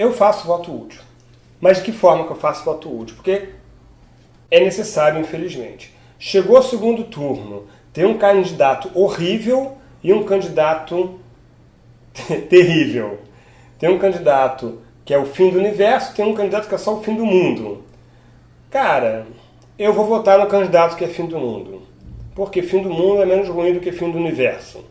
eu faço voto útil. Mas de que forma que eu faço voto útil? Porque é necessário, infelizmente. Chegou o segundo turno, tem um candidato horrível e um candidato terrível. Tem um candidato que é o fim do universo, tem um candidato que é só o fim do mundo. Cara, eu vou votar no candidato que é fim do mundo. Porque fim do mundo é menos ruim do que fim do universo.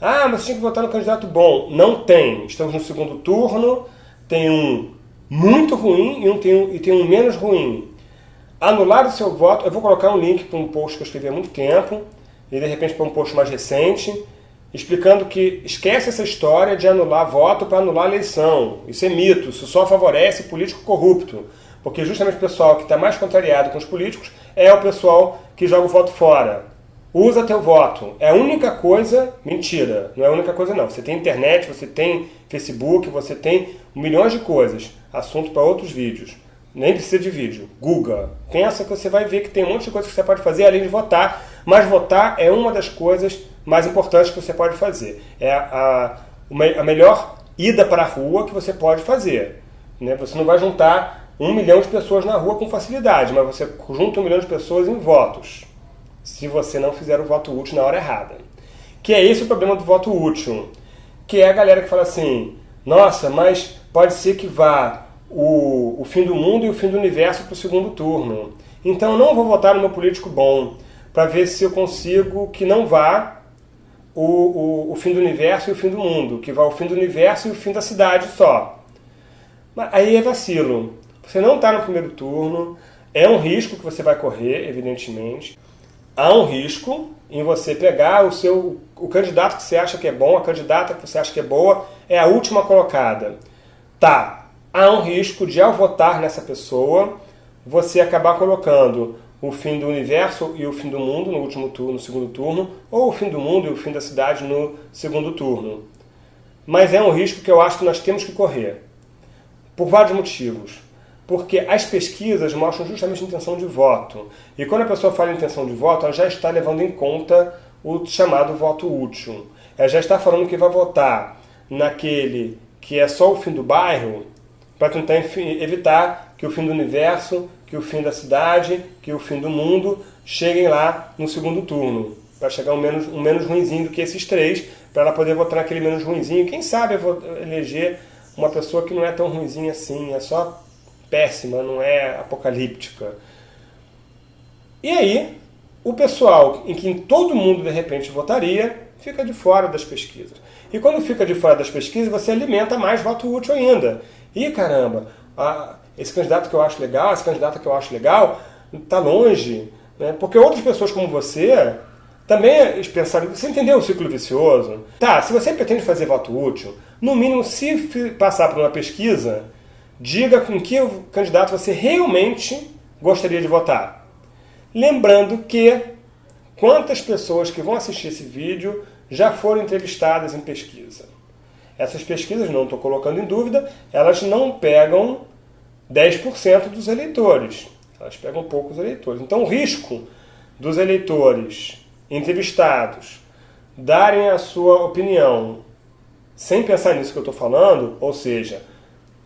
Ah, mas tinha que votar no candidato bom. Não tem. Estamos no segundo turno, tem um muito ruim e, um, tem, um, e tem um menos ruim. Anular o seu voto, eu vou colocar um link para um post que eu escrevi há muito tempo, e de repente para um post mais recente, explicando que esquece essa história de anular voto para anular eleição. Isso é mito, isso só favorece político corrupto. Porque justamente o pessoal que está mais contrariado com os políticos é o pessoal que joga o voto fora. Usa teu voto. É a única coisa... Mentira, não é a única coisa não. Você tem internet, você tem Facebook, você tem milhões de coisas. Assunto para outros vídeos. Nem precisa de vídeo. Google. Pensa que você vai ver que tem um monte de coisas que você pode fazer além de votar. Mas votar é uma das coisas mais importantes que você pode fazer. É a, a, a melhor ida para a rua que você pode fazer. Né? Você não vai juntar um milhão de pessoas na rua com facilidade, mas você junta um milhão de pessoas em votos, se você não fizer o voto útil na hora errada. Que é esse o problema do voto útil. Que é a galera que fala assim, nossa, mas pode ser que vá o, o fim do mundo e o fim do universo para o segundo turno. Então eu não vou votar no meu político bom, para ver se eu consigo que não vá o, o, o, fim do universo e o fim do mundo, que vá o fim do universo e o fim da cidade só. Mas aí é vacilo. Você não está no primeiro turno, é um risco que você vai correr, evidentemente. Há um risco em você pegar o seu o candidato que você acha que é bom, a candidata que você acha que é boa, é a última colocada. Tá, há um risco de ao votar nessa pessoa, você acabar colocando o fim do universo e o fim do mundo no último turno, no segundo turno, ou o fim do mundo e o fim da cidade no segundo turno. Mas é um risco que eu acho que nós temos que correr. Por vários motivos. Porque as pesquisas mostram justamente a intenção de voto. E quando a pessoa fala intenção de voto, ela já está levando em conta o chamado voto útil. Ela já está falando que vai votar naquele que é só o fim do bairro, para tentar evitar que o fim do universo, que o fim da cidade, que o fim do mundo cheguem lá no segundo turno. Para chegar um menos, um menos ruinzinho do que esses três, para ela poder votar naquele menos ruinzinho. Quem sabe eleger uma pessoa que não é tão ruinzinha assim, é só péssima, não é apocalíptica. E aí, o pessoal em quem todo mundo de repente votaria, fica de fora das pesquisas. E quando fica de fora das pesquisas, você alimenta mais voto útil ainda. E caramba, a, esse candidato que eu acho legal, esse candidato que eu acho legal, está longe. Né? Porque outras pessoas como você também pensaram, você entendeu o ciclo vicioso? Tá, se você pretende fazer voto útil, no mínimo, se passar por uma pesquisa, diga com que candidato você realmente gostaria de votar. Lembrando que quantas pessoas que vão assistir esse vídeo já foram entrevistadas em pesquisa. Essas pesquisas, não estou colocando em dúvida, elas não pegam 10% dos eleitores. Elas pegam poucos eleitores. Então o risco dos eleitores entrevistados darem a sua opinião sem pensar nisso que eu estou falando, ou seja,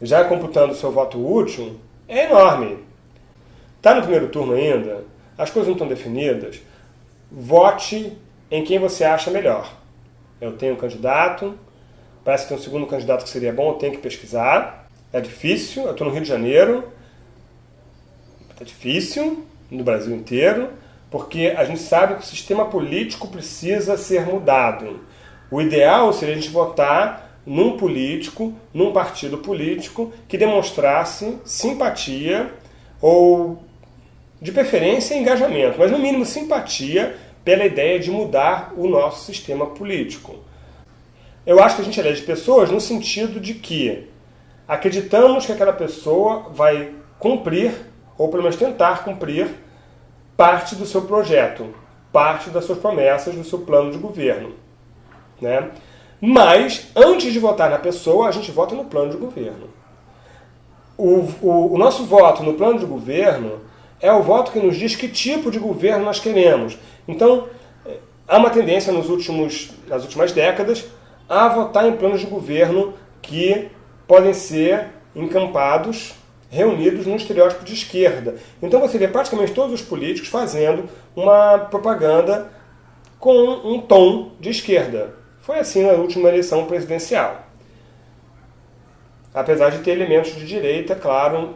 já computando seu voto útil, é enorme. Está no primeiro turno ainda, as coisas não estão definidas, vote em quem você acha melhor. Eu tenho um candidato, parece que tem um segundo candidato que seria bom, eu tenho que pesquisar. É difícil, eu estou no Rio de Janeiro, é difícil, no Brasil inteiro, porque a gente sabe que o sistema político precisa ser mudado. O ideal seria a gente votar num político, num partido político que demonstrasse simpatia ou, de preferência, engajamento, mas no mínimo simpatia pela ideia de mudar o nosso sistema político. Eu acho que a gente elege pessoas no sentido de que acreditamos que aquela pessoa vai cumprir, ou pelo menos tentar cumprir, parte do seu projeto, parte das suas promessas, do seu plano de governo. Né? Mas, antes de votar na pessoa, a gente vota no plano de governo. O, o, o, nosso voto no plano de governo é o voto que nos diz que tipo de governo nós queremos. Então, há uma tendência nos últimos, nas últimas décadas a votar em planos de governo que podem ser encampados, reunidos num estereótipo de esquerda. Então você vê praticamente todos os políticos fazendo uma propaganda com um tom de esquerda. Foi assim na última eleição presidencial. Apesar de ter elementos de direita, claro,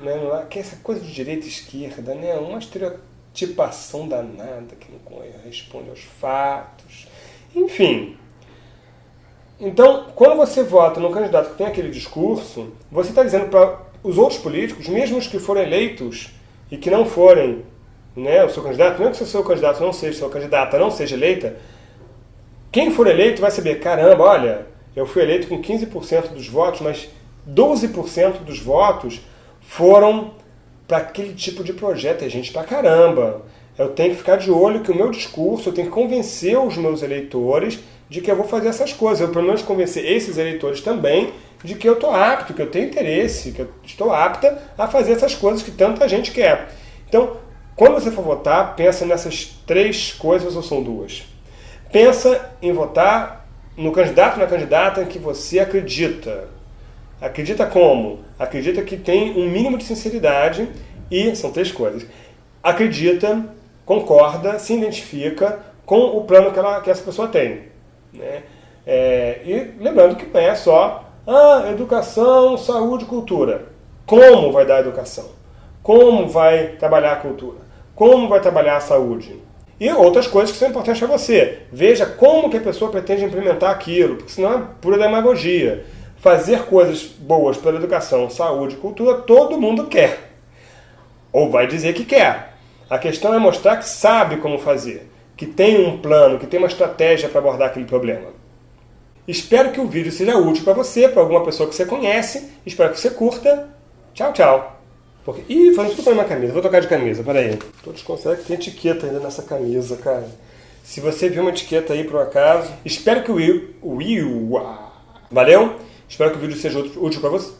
né, é, que essa coisa de direita e esquerda, né, uma estereotipação danada que não responde aos fatos. Enfim, então, quando você vota no candidato que tem aquele discurso, você está dizendo para os outros políticos, mesmo os que forem eleitos e que não forem né, o seu candidato, mesmo que o seu candidato não seja, sua candidata não seja eleita, quem for eleito vai saber, caramba, olha, eu fui eleito com 15% dos votos, mas 12% dos votos foram para aquele tipo de projeto, é gente pra caramba. Eu tenho que ficar de olho que o meu discurso, eu tenho que convencer os meus eleitores de que eu vou fazer essas coisas. Eu, pelo menos, convencer esses eleitores também de que eu estou apto, que eu tenho interesse, que eu estou apta a fazer essas coisas que tanta gente quer. Então, quando você for votar, pensa nessas três coisas ou são duas. Pensa em votar no candidato na candidata em que você acredita. Acredita como? Acredita que tem um mínimo de sinceridade e, são três coisas, acredita, concorda, se identifica com o plano que, ela, que essa pessoa tem. Né? É, e lembrando que não é só ah, educação, saúde, cultura. Como vai dar educação? Como vai trabalhar a cultura? Como vai trabalhar a saúde? E outras coisas que são importantes para você. Veja como que a pessoa pretende implementar aquilo, porque senão é pura demagogia. Fazer coisas boas pela educação, saúde cultura, todo mundo quer. Ou vai dizer que quer. A questão é mostrar que sabe como fazer que tem um plano, que tem uma estratégia para abordar aquele problema. Espero que o vídeo seja útil para você, para alguma pessoa que você conhece. Espero que você curta. Tchau, tchau. Porque... Ih, falando tudo para minha camisa. Vou trocar de camisa, peraí. Todos conseguem que tem etiqueta ainda nessa camisa, cara. Se você viu uma etiqueta aí por um acaso, espero que o Will... Will... Valeu? Espero que o vídeo seja útil para você.